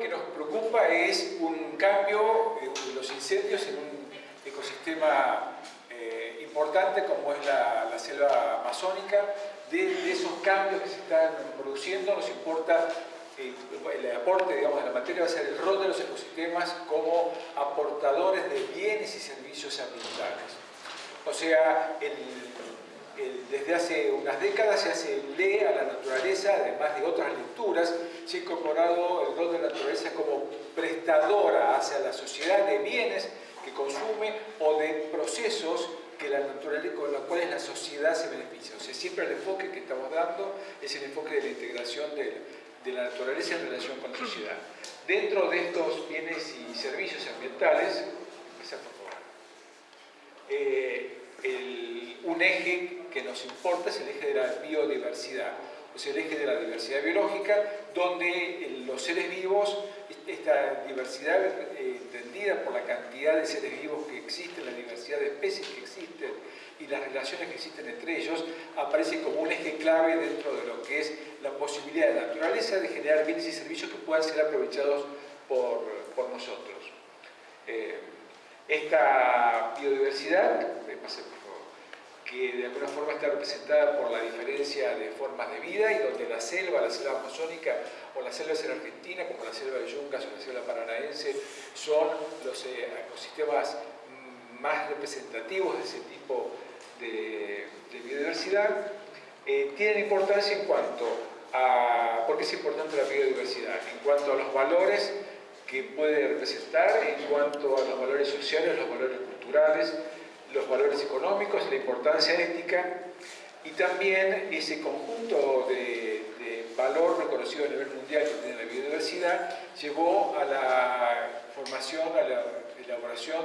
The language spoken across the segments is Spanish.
que nos preocupa es un cambio de los incendios en un ecosistema eh, importante como es la, selva amazónica. De, esos cambios que se están produciendo nos importa eh, el aporte digamos, de la materia va a ser el rol de los ecosistemas como aportadores de bienes y servicios ambientales. O sea, el, desde hace unas décadas se hace lee a la naturaleza, además de otras lecturas, se ha incorporado el rol de la naturaleza como prestadora hacia la sociedad de bienes que consume o de procesos que la naturaleza, con los cuales la sociedad se beneficia. O sea, siempre el enfoque que estamos dando es el enfoque de la integración de, la naturaleza en relación con la sociedad. Dentro de estos bienes y servicios ambientales, por eh, un eje que nos importa es el eje de la biodiversidad, o sea, el eje de la diversidad biológica, donde los seres vivos, esta diversidad eh, entendida por la cantidad de seres vivos que existen, la diversidad de especies que existen y las relaciones que existen entre ellos, aparece como un eje clave dentro de lo que es la posibilidad de la naturaleza de generar bienes y servicios que puedan ser aprovechados por, nosotros. Eh, esta biodiversidad, que de alguna forma está representada por la diferencia de formas de vida y donde la selva, la selva amazónica o las selvas en Argentina, como la selva de Yungas o la selva paranaense, son los eh, ecosistemas más representativos de ese tipo de, biodiversidad, eh, tienen importancia en cuanto a, ¿por qué es importante la biodiversidad? En cuanto a los valores que puede representar, en cuanto a los valores sociales, los valores culturales, los valores económicos, la importancia ética y también ese conjunto de, valor reconocido a nivel mundial que tiene la biodiversidad llevó a la formación, a la elaboración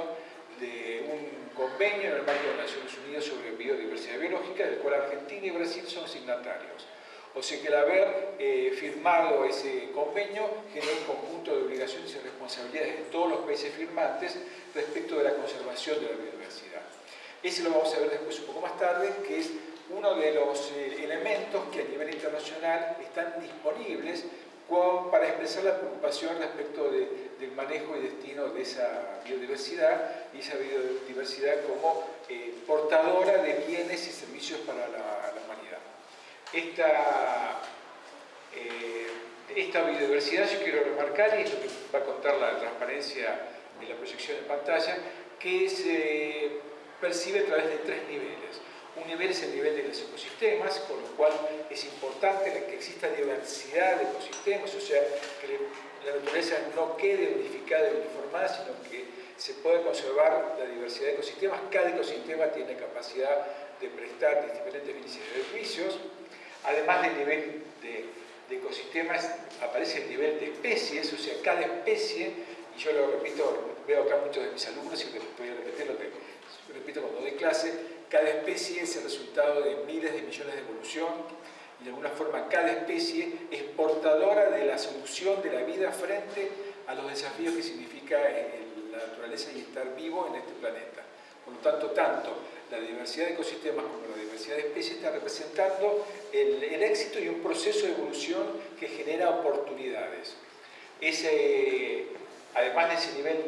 de un convenio en el marco de las Naciones Unidas sobre biodiversidad biológica, del cual Argentina y Brasil son signatarios. O sea que el haber eh, firmado ese convenio genera un conjunto de obligaciones y responsabilidades de todos los países firmantes respecto de la conservación de la biodiversidad. Ese lo vamos a ver después un poco más tarde, que es uno de los eh, elementos que a nivel internacional están disponibles para expresar la preocupación respecto del manejo y destino de esa biodiversidad y esa biodiversidad como eh, portadora de bienes y servicios para la, humanidad. Esta, eh, esta biodiversidad yo quiero remarcar, y es lo que va a contar la transparencia en la proyección en pantalla, que se percibe a través de tres niveles. Un nivel es el nivel de los ecosistemas, con lo cual es importante que exista diversidad de ecosistemas, o sea, que la naturaleza no quede unificada y uniformada, sino que se pueda conservar la diversidad de ecosistemas. Cada ecosistema tiene capacidad de prestar diferentes servicios. Además del nivel de, de ecosistemas, aparece el nivel de especies, o sea, cada especie, y yo lo repito, veo acá muchos de mis alumnos y voy a repetir lo que repito cuando doy clase, cada especie es el resultado de miles de millones de evolución y de alguna forma cada especie es portadora de la solución de la vida frente a los desafíos que significa la naturaleza y estar vivo en este planeta. Por lo tanto, tanto la diversidad de ecosistemas como la diversidad de especies está representando el, éxito y un proceso de evolución que genera oportunidades. Además de ese nivel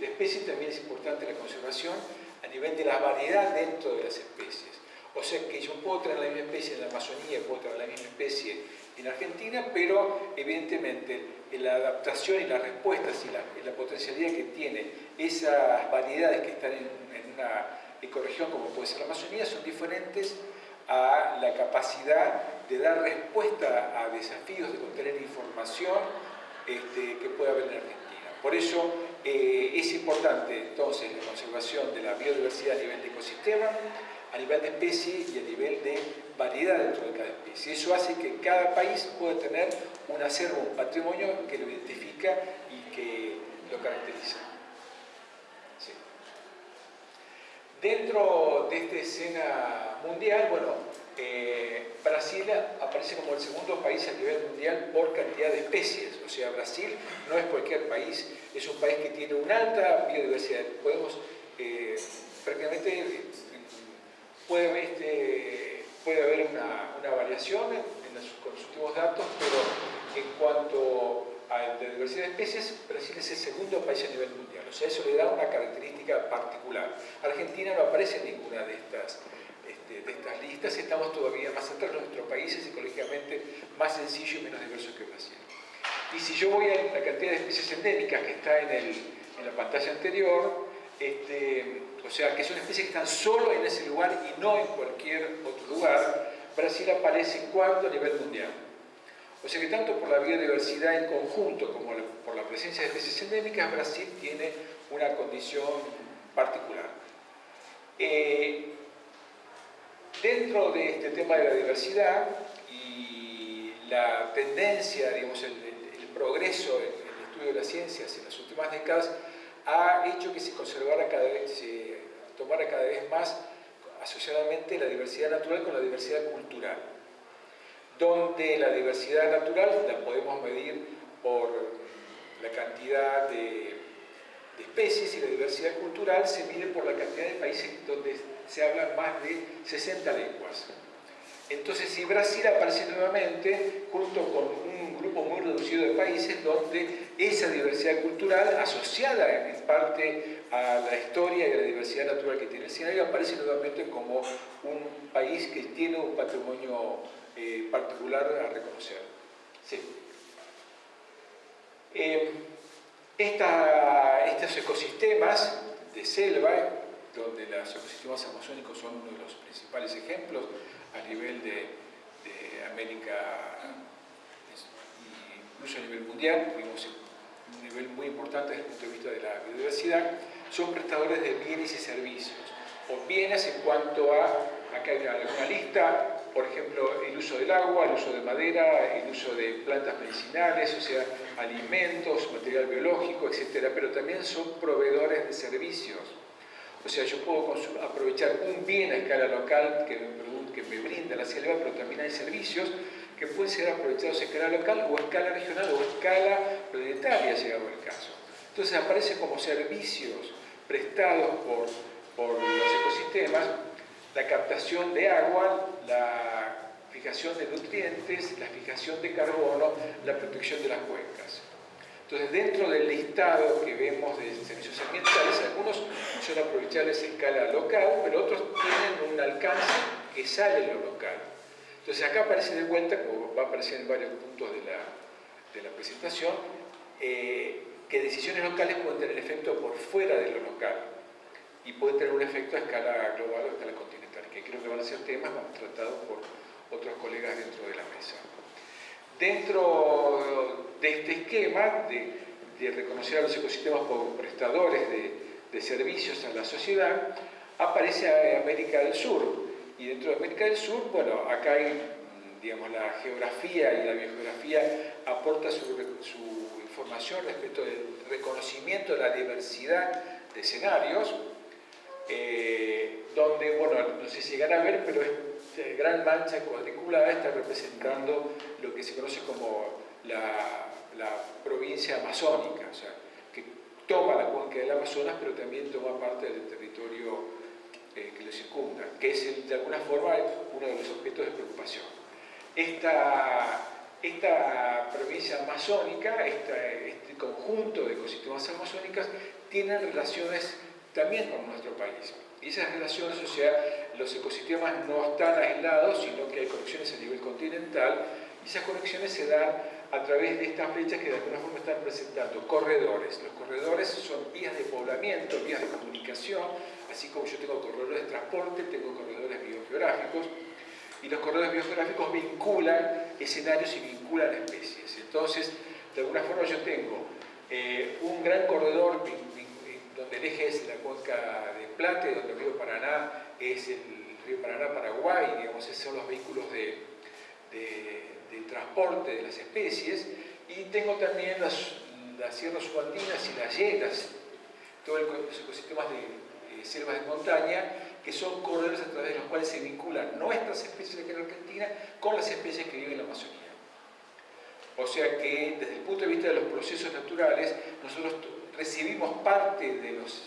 de, especies, también es importante la conservación a nivel de la variedad dentro de las especies. O sea que yo puedo traer la misma especie en la Amazonía, puedo traer la misma especie en Argentina, pero evidentemente la adaptación y las respuestas y la, potencialidad que tienen esas variedades que están en, una ecorregión como puede ser la Amazonía son diferentes a la capacidad de dar respuesta a desafíos, de contener información este, que puede haber en Argentina. Por eso eh, es importante entonces la conservación de la biodiversidad a nivel de ecosistema, a nivel de especie y a nivel de variedad dentro de cada especie. Eso hace que cada país pueda tener un acervo, un patrimonio que lo identifica y que lo caracteriza. Dentro de esta escena mundial, bueno, eh, Brasil aparece como el segundo país a nivel mundial por cantidad de especies. O sea, Brasil no es cualquier país, es un país que tiene una alta biodiversidad. Podemos, eh, prácticamente, puede, este, puede haber una, variación en, con los últimos datos, pero en cuanto de diversidad de especies, Brasil es el segundo país a nivel mundial. O sea, eso le da una característica particular. Argentina no aparece en ninguna de estas, este, de estas listas, estamos todavía más atrás, nuestro país es ecológicamente más sencillo y menos diverso que Brasil. Y si yo voy a la cantidad de especies endémicas que está en, el, en la pantalla anterior, este, o sea, que son especies que están solo en ese lugar y no en cualquier otro lugar, Brasil aparece cuarto a nivel mundial. O sea que tanto por la biodiversidad en conjunto como por la presencia de especies endémicas, Brasil tiene una condición particular. Eh, dentro de este tema de la diversidad y la tendencia, digamos, el, progreso en, el estudio de las ciencias en las últimas décadas ha hecho que se conservara cada vez, se tomara cada vez más asociadamente la diversidad natural con la diversidad cultural donde la diversidad natural la podemos medir por la cantidad de, especies y la diversidad cultural se mide por la cantidad de países donde se hablan más de 60 lenguas. Entonces, si Brasil aparece nuevamente junto con un grupo muy reducido de países donde esa diversidad cultural, asociada en parte a la historia y a la diversidad natural que tiene el escenario, aparece nuevamente como un país que tiene un patrimonio eh, particular a reconocer. Sí. Eh, estos ecosistemas de selva, donde los ecosistemas amazónicos son uno de los principales ejemplos a nivel de, América incluso a nivel mundial, vimos un nivel muy importante desde el punto de vista de la biodiversidad, son prestadores de bienes y servicios, o bienes en cuanto a, acá hay una lista, por ejemplo, el uso del agua, el uso de madera, el uso de plantas medicinales, o sea, alimentos, material biológico, etc. Pero también son proveedores de servicios. O sea, yo puedo aprovechar un bien a escala local que me, que me brinda la selva, pero también hay servicios que pueden ser aprovechados a escala local o a escala regional o a escala planetaria, llegado el caso. Entonces aparecen como servicios prestados por, por los ecosistemas la captación de agua, la fijación de nutrientes, la fijación de carbono, la protección de las cuencas. Entonces, dentro del listado que vemos de servicios ambientales, algunos son aprovechables en escala local, pero otros tienen un alcance que sale de lo local. Entonces, acá aparece de vuelta, como va a aparecer en varios puntos de la, presentación, eh, que decisiones locales pueden tener efecto por fuera de lo local y pueden tener un efecto a escala global o a escala continental que creo que van a ser temas tratados por otros colegas dentro de la mesa. Dentro de este esquema de, reconocer a los ecosistemas como prestadores de, servicios a la sociedad, aparece América del Sur. Y dentro de América del Sur, bueno, acá hay, digamos, la geografía y la biogeografía aporta su, información respecto del reconocimiento de la diversidad de escenarios, eh, donde, bueno, no sé si llegará a ver, pero esta gran mancha cuadriculada está representando lo que se conoce como la, provincia amazónica, o sea, que toma la cuenca del Amazonas, pero también toma parte del territorio eh, que lo circunda, que es de alguna forma uno de los objetos de preocupación. Esta, esta provincia amazónica, este conjunto de ecosistemas amazónicas, tienen relaciones también con nuestro país. Y esas relaciones, o sea, los ecosistemas no están aislados, sino que hay conexiones a nivel continental, y esas conexiones se dan a través de estas flechas que de alguna forma están presentando corredores. Los corredores son vías de poblamiento, vías de comunicación, así como yo tengo corredores de transporte, tengo corredores biogeográficos, y los corredores biogeográficos vinculan escenarios y vinculan especies. Entonces, de alguna forma yo tengo eh, un gran corredor donde el eje es la cuenca de Plata y donde el río Paraná es el río Paraná-Paraguay, digamos, esos son los vehículos de, transporte de las especies, y tengo también las, sierras subandinas y las llenas, todos los ecosistemas de selvas de montaña, que son corredores a través de los cuales se vinculan nuestras especies aquí en Argentina con las especies que viven en la Amazonía. O sea que desde el punto de vista de los procesos naturales, nosotros recibimos parte de los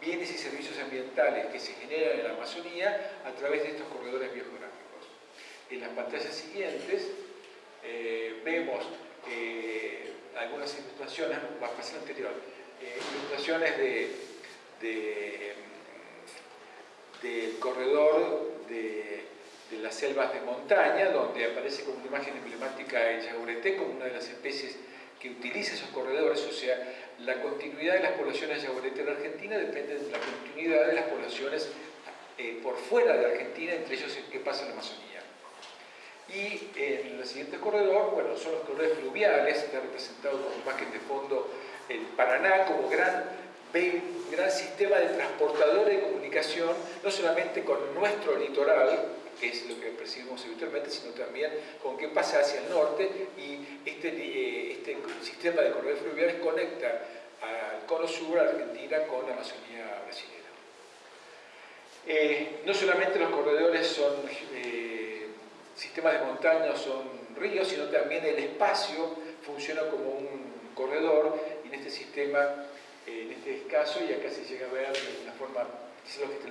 bienes y servicios ambientales que se generan en la Amazonía a través de estos corredores biogeográficos. En las pantallas siguientes eh, vemos eh, algunas ilustraciones, va a pasar anterior, eh, ilustraciones de, del corredor de, las selvas de montaña, donde aparece como una imagen emblemática el yagureté como una de las especies que utiliza esos corredores, o sea, la continuidad de las poblaciones yaguareté en Argentina depende de la continuidad de las poblaciones eh, por fuera de Argentina, entre ellos que pasa en la Amazonía. Y en el siguiente corredor, bueno, son los corredores fluviales, está representado como imagen de fondo el Paraná como gran, gran sistema de transportadores de comunicación, no solamente con nuestro litoral, que es lo que percibimos habitualmente, sino también con qué pasa hacia el norte y este, eh, este sistema de corredores fluviales conecta al cono sur, a Argentina, con la Amazonía brasileña. Eh, no solamente los corredores son eh, sistemas de montaña, son ríos, sino también el espacio funciona como un corredor y en este sistema, en este caso, y acá se llega a ver de una forma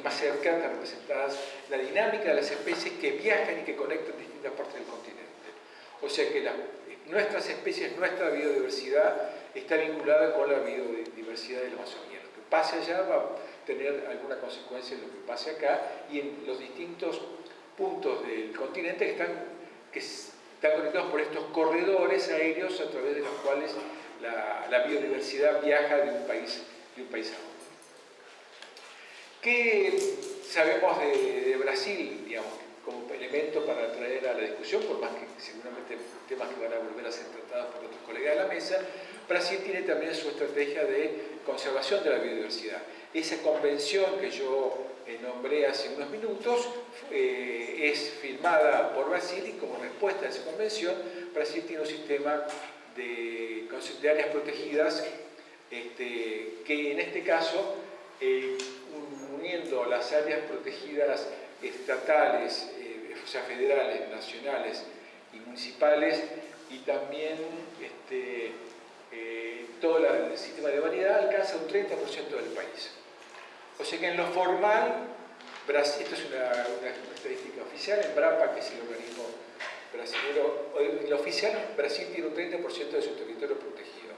más cerca, están representadas la dinámica de las especies que viajan y que conectan distintas partes del continente. O sea que nuestras especies, nuestra biodiversidad está vinculada con la biodiversidad de la Amazonía. Lo que pase allá va a tener alguna consecuencia en lo que pase acá y en los distintos puntos del continente que están, que están conectados por estos corredores aéreos a través de los cuales la, biodiversidad viaja de un país, de un país a otro. ¿Qué sabemos de, Brasil, digamos, como elemento para traer a la discusión, por más que seguramente temas que van a volver a ser tratados por otros colegas de la mesa? Brasil tiene también su estrategia de conservación de la biodiversidad. Esa convención que yo eh, nombré hace unos minutos eh, es firmada por Brasil y como respuesta a esa convención, Brasil tiene un sistema de, de áreas protegidas este, que en este caso, eh, uniendo las áreas protegidas estatales, o sea, federales, nacionales y municipales, y también este, todo el sistema de variedad alcanza un 30% del país. O sea que en lo formal, Brasil, esto es una, estadística oficial, en BRAPA, que es el organismo brasileño, en lo oficial, Brasil tiene un 30% de su territorio protegido.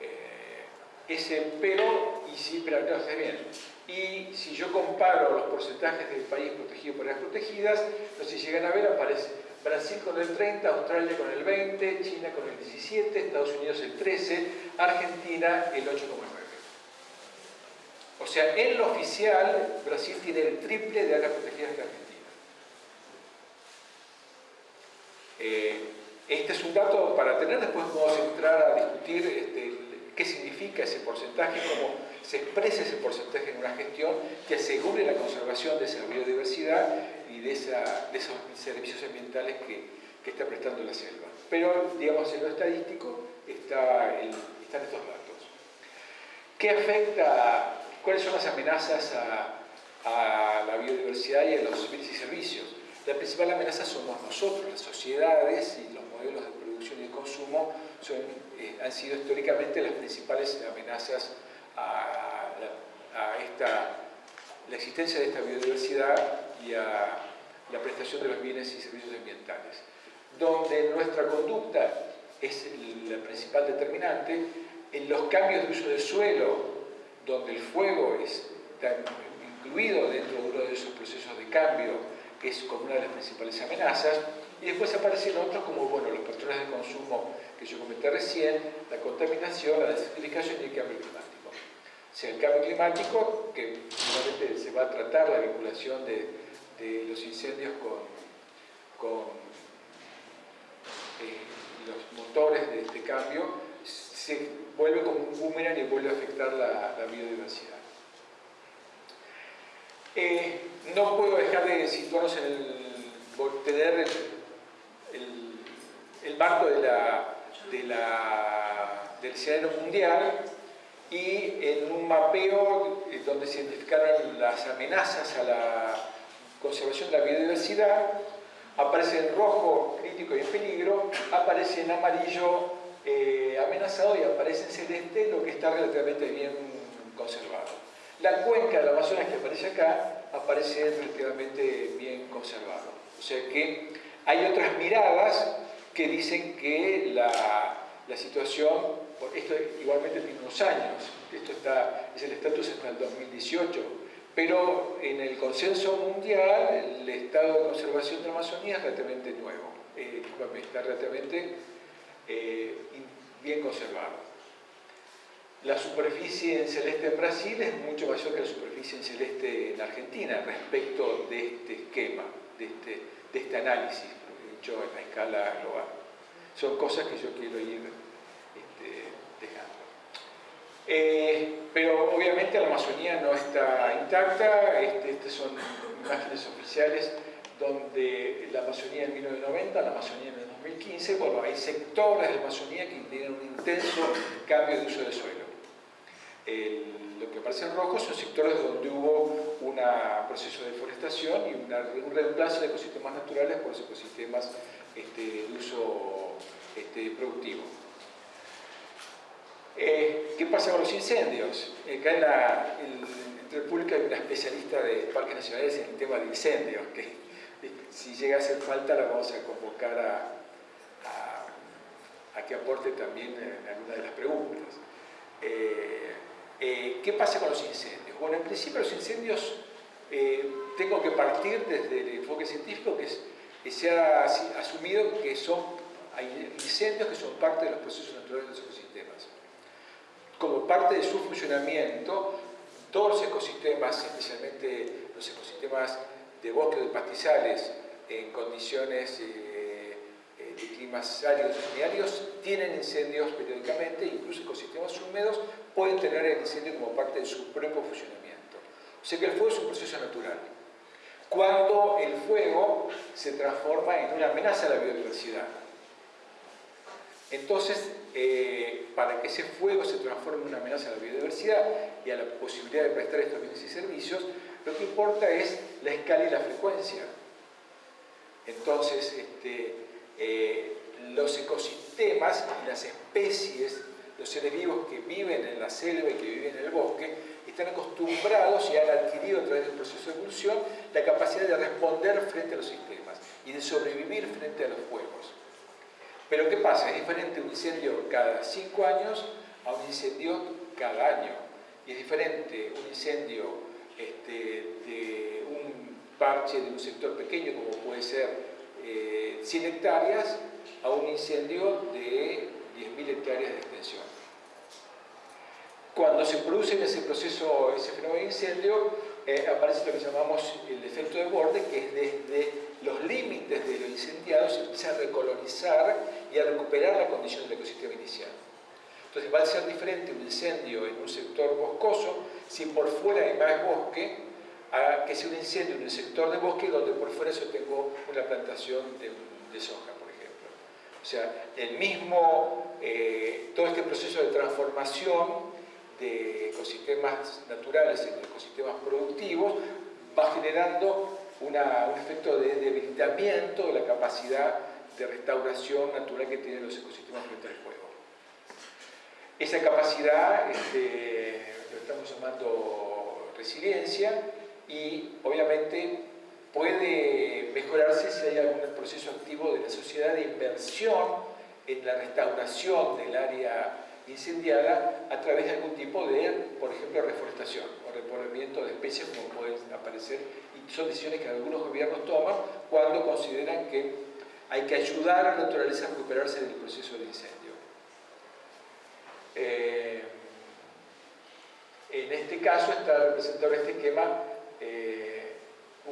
Eh, ese pero, y sí, no, está bien. Y si yo comparo los porcentajes del país protegido por áreas protegidas, no si llegan a ver, aparece Brasil con el 30, Australia con el 20, China con el 17, Estados Unidos el 13, Argentina el 8,9. O sea, en lo oficial, Brasil tiene el triple de áreas protegidas que Argentina. Eh, este es un dato para tener, después a entrar a discutir este, qué significa ese porcentaje, cómo se expresa ese porcentaje en una gestión que asegure la conservación de esa biodiversidad y de, esos servicios ambientales que, está prestando la selva. Pero, digamos, en lo estadístico está están estos datos. ¿Qué afecta ¿Cuáles son las amenazas a, la biodiversidad y a los bienes y servicios? La principal amenaza somos nosotros, las sociedades y los modelos de producción y de consumo eh, han sido históricamente las principales amenazas a, la existencia de esta biodiversidad y a la prestación de los bienes y servicios ambientales. Donde nuestra conducta es la principal determinante, en los cambios de uso del suelo donde el fuego está incluido dentro de uno de esos procesos de cambio, que es como una de las principales amenazas, y después aparecen otros como bueno, los patrones de consumo que yo comenté recién, la contaminación, la desertificación y el cambio climático. O sea, el cambio climático, que finalmente se va a tratar la vinculación de, los incendios con, eh, los motores de este cambio, se vuelve como un boomerang y vuelve a afectar la, biodiversidad. Eh, no puedo dejar de situarnos en el, tener el, marco del escenario mundial y en un mapeo eh, donde se identificaron las amenazas a la conservación de la biodiversidad, aparece en rojo crítico y en peligro, aparece en amarillo eh, amenazado y aparece en celeste lo que está relativamente bien conservado. La cuenca del Amazonas que aparece acá aparece relativamente bien conservado. O sea que hay otras miradas que dicen que la, la situación, esto igualmente tiene unos años, esto está, es el estatus hasta el 2018, pero en el consenso mundial el estado de conservación de la Amazonía es relativamente nuevo, eh, está relativamente eh, bien conservado. La superficie en celeste en Brasil es mucho mayor que la superficie en celeste en Argentina respecto de este esquema, de este, de este análisis, hecho en la escala global. Son cosas que yo quiero ir este, dejando. Eh, pero obviamente la Amazonía no está intacta, este, estas son imágenes oficiales donde la Amazonía en 1990, la Amazonía en 2015, bueno, hay sectores de la Amazonía que tienen un intenso cambio de uso del suelo. Lo que aparece en rojo son sectores donde hubo un proceso de deforestación y un reemplazo de ecosistemas naturales por los ecosistemas este, de uso este, productivo. Eh, ¿Qué pasa con los incendios? Acá en, la, público hay una especialista de parques nacionales en el tema de incendios, que si llega a hacer falta la vamos a convocar a, a, que aporte también en alguna de las preguntas. Eh, ¿Qué pasa con los incendios? Bueno, en principio los incendios tengo que partir desde el enfoque científico que, se ha asumido que son hay incendios que son parte de los procesos naturales de los ecosistemas como parte de su funcionamiento, todos los ecosistemas, especialmente los ecosistemas de bosques de pastizales en condiciones eh, eh, de climas áridos y semiáridos, tienen incendios periódicamente, incluso ecosistemas húmedos pueden tener el incendio como parte de su propio funcionamiento. O sea que el fuego es un proceso natural. Cuando el fuego se transforma en una amenaza a la biodiversidad, entonces, eh, para que ese fuego se transforme en una amenaza a la biodiversidad y a la posibilidad de prestar estos bienes y servicios, lo que importa es la escala y la frecuencia. Entonces, este, eh, los ecosistemas y las especies, los seres vivos que viven en la selva y que viven en el bosque, están acostumbrados y han adquirido a través del proceso de evolución la capacidad de responder frente a los sistemas y de sobrevivir frente a los fuegos. Pero ¿qué pasa? Es diferente un incendio cada cinco años a un incendio cada año. Y es diferente un incendio este, de un parche de un sector pequeño, como puede ser 100 eh, hectáreas, a un incendio de 10.000 hectáreas de extensión. Cuando se produce ese proceso, ese fenómeno de incendio, eh, aparece lo que llamamos el efecto de borde, que es desde los límites de lo incendiado se empieza a recolonizar y a recuperar la condición del ecosistema inicial. Entonces va a ser diferente un incendio en un sector boscoso si por fuera hay más bosque a que sea un incendio en un sector de bosque donde por fuera yo tengo una plantación de, soja. O sea, el mismo, eh, todo este proceso de transformación de ecosistemas naturales en ecosistemas productivos va generando un efecto de debilitamiento de la capacidad de restauración natural que tienen los ecosistemas frente al fuego. Esa capacidad este, lo estamos llamando resiliencia y obviamente puede mejorarse si hay algún proceso activo de la sociedad de inversión en la restauración del área incendiada a través de algún tipo de, por ejemplo, reforestación o repoblamiento de especies como pueden aparecer y son decisiones que algunos gobiernos toman cuando consideran que hay que ayudar a la naturaleza a recuperarse del proceso de incendio. Eh, en este caso está representado en este esquema eh,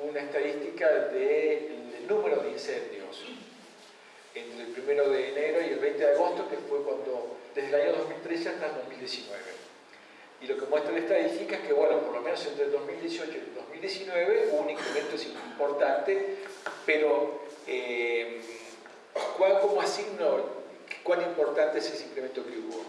una estadística del número de incendios entre el 1 de enero y el 20 de agosto, que fue cuando, desde el año 2013 hasta el 2019. Y lo que muestra la estadística es que, bueno, por lo menos entre el 2018 y el 2019 hubo un incremento importante, pero eh, ¿cuál, ¿cómo asigno cuán importante es ese incremento que hubo?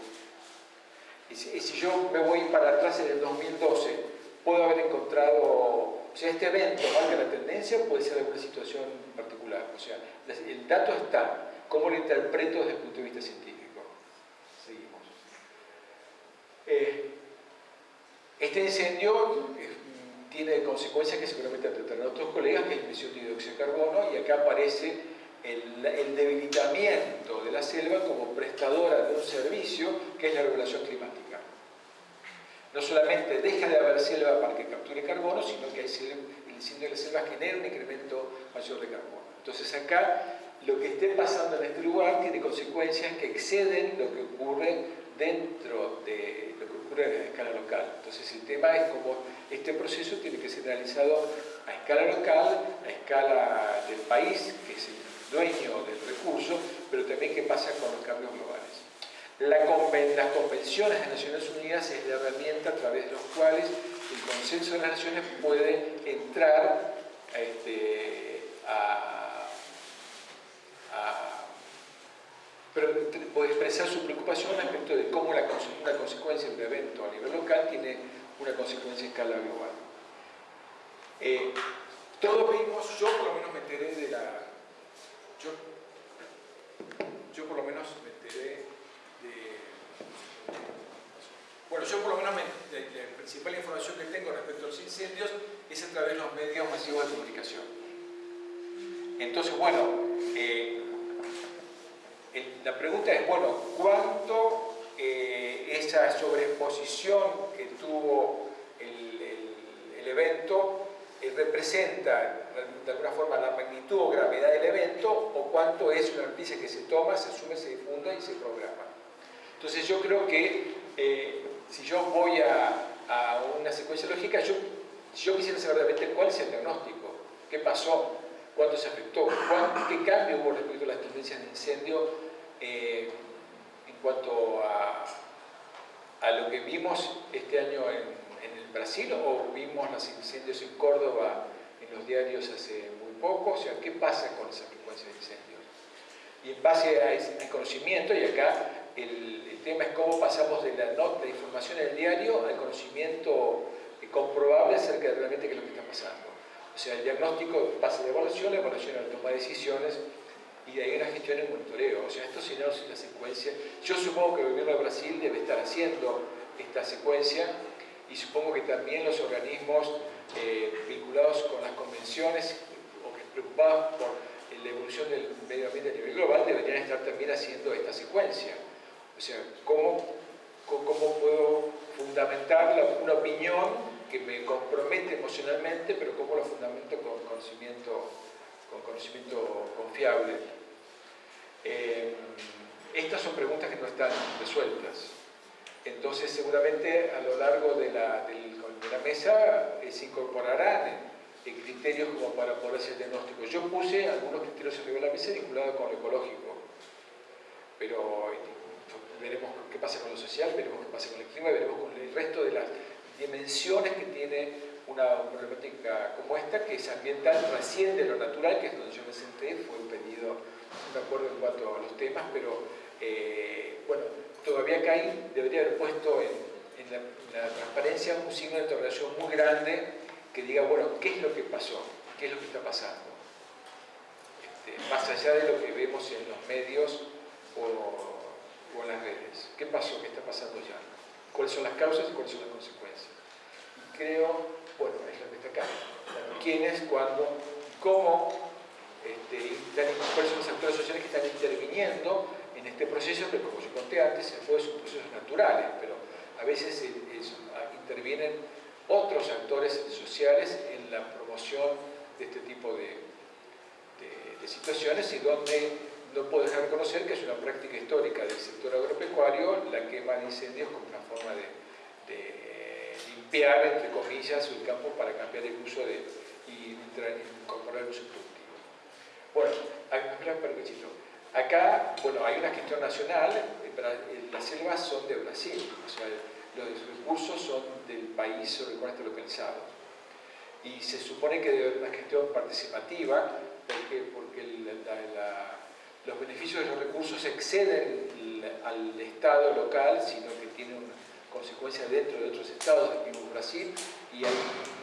Y si, yo me voy para atrás en el 2012, puedo haber encontrado, o sea, este evento marca la tendencia, puede ser alguna situación particular. O sea, el dato está, ¿cómo lo interpreto desde el punto de vista científico? Seguimos. Eh, este incendio eh, tiene consecuencias que seguramente tratarán otros colegas, que es emisión de dióxido de carbono, y acá aparece el, debilitamiento de la selva como prestadora de un servicio que es la regulación climática. No solamente deja de haber selva para que capture carbono, sino que el incendio de la selva genera un incremento mayor de carbono. Entonces acá lo que esté pasando en este lugar tiene consecuencias que exceden lo que ocurre dentro de lo que ocurre a escala local. Entonces el tema es cómo este proceso tiene que ser realizado a escala local, a escala del país, que es el dueño del recurso, pero también qué pasa con los cambios globales. La las convenciones de Naciones Unidas es la herramienta a través de los cuales el consenso de las naciones puede entrar este, a puede expresar su preocupación respecto de cómo la, una consecuencia de un evento a nivel local tiene una consecuencia a escala global. Eh, todos vimos, yo por lo menos me enteré de la... Yo, yo por lo menos me enteré de... Yo por lo menos la, principal información que tengo respecto a los incendios es a través de los medios masivos de comunicación. Entonces, bueno, eh, la pregunta es, bueno, ¿cuánto eh, esa sobreexposición que tuvo el, evento eh, representa de alguna forma la magnitud o gravedad del evento o cuánto es una noticia que se toma, se asume, se difunda y se programa? Entonces yo creo que si yo voy a, una secuencia lógica, yo, yo quisiera saber realmente cuál es el diagnóstico, qué pasó, cuánto se afectó, qué cambio hubo respecto a las tendencias de incendio eh, en cuanto a, a, lo que vimos este año en, el Brasil o vimos los incendios en Córdoba en los diarios hace muy poco, o sea, ¿qué pasa con esa frecuencia de incendios? Y en base a ese conocimiento, y acá el, tema es cómo pasamos de la nota de información en el diario al conocimiento comprobable acerca de realmente qué es lo que está pasando. O sea, el diagnóstico pasa de evaluación, la evaluación a la toma de decisiones, y de ahí una gestión en monitoreo. O sea, esto si no es la secuencia. Yo supongo que el gobierno de Brasil debe estar haciendo esta secuencia y supongo que también los organismos eh, vinculados con las convenciones o que preocupados por la evolución del medio ambiente a nivel global deberían estar también haciendo esta secuencia. O sea, ¿cómo, cómo puedo fundamentar una opinión que me compromete emocionalmente, pero cómo lo fundamento con conocimiento con conocimiento confiable. Eh, estas son preguntas que no están resueltas. Entonces, seguramente a lo largo de la, mesa eh, se incorporarán eh, criterios como para poder hacer diagnóstico. Yo puse algunos criterios arriba de la mesa vinculados con lo ecológico, pero veremos qué pasa con lo veremos qué pasa con el clima, veremos con el resto de las dimensiones que tiene una problemática como esta, que es ambiental, trasciende lo natural, que es donde yo me senté, fue un pedido, me acuerdo en cuanto a los temas, pero eh, bueno, todavía hay, debería haber puesto en, la, transparencia un signo de interrogación muy grande que diga, bueno, ¿qué es lo que pasó? ¿Qué es lo que está pasando? Este, más allá de lo que vemos en los medios o, o las redes. ¿Qué pasó? ¿Qué está pasando ya? ¿Cuáles son las causas y cuáles son las consecuencias? Y creo bueno, es lo que está acá. ¿Quiénes, cuándo, cómo, este, cuáles son los actores sociales que están interviniendo en este proceso que, como yo conté antes, son procesos naturales, pero a veces intervienen otros actores sociales en la promoción de este tipo de, situaciones y donde no puedo dejar de reconocer que es una práctica histórica del sector agropecuario la quema de incendios como una forma de entre comillas, el campo para cambiar el uso de, y incorporar el uso productivo. Bueno, acá, bueno, hay una gestión nacional, eh, las selvas son de Brasil, o sea, los recursos son del país sobre el cual está localizado. Y se supone que debe haber una gestión participativa, porque, porque los beneficios de los recursos exceden al Estado local, sino que tiene un consecuencias dentro de otros estados del mismo Brasil y hay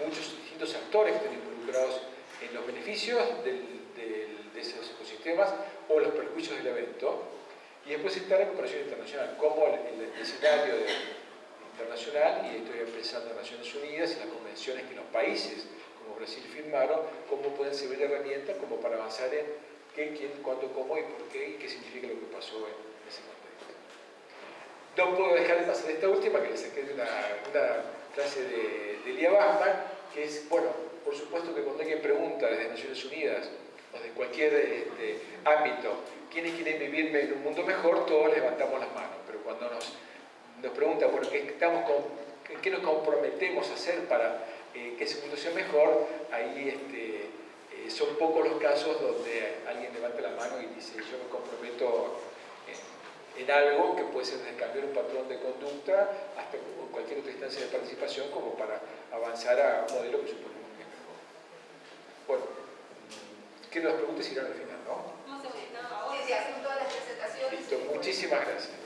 muchos distintos actores que están involucrados en los beneficios de esos ecosistemas o los perjuicios del evento. Y después está la cooperación internacional, como el, escenario internacional, y estoy pensando en Naciones Unidas y las convenciones que los países como Brasil firmaron, cómo pueden servir de herramienta como para avanzar en qué, quién, cuándo, cómo y por qué y qué significa lo que pasó en ese contexto. No puedo dejar de pasar esta última, que le saqué de una, una clase de, de Lía que es, bueno, por supuesto que cuando alguien pregunta desde Naciones Unidas o de cualquier este, ámbito, ¿quiénes quieren vivir en un mundo mejor? Todos levantamos las manos, pero cuando nos, nos preguntan, ¿qué, estamos con, ¿qué nos comprometemos a hacer para eh, que ese mundo sea mejor? Ahí este, eh, son pocos los casos donde alguien levanta la mano y dice, yo me comprometo en, en algo que puede ser desde cambiar un patrón de conducta hasta cualquier otra instancia de participación como para avanzar a un modelo que suponemos que es mejor. Bueno, que nos preguntes irán al final, ¿no? No se no, ahora se hacen todas las presentaciones. Listo, muchísimas gracias.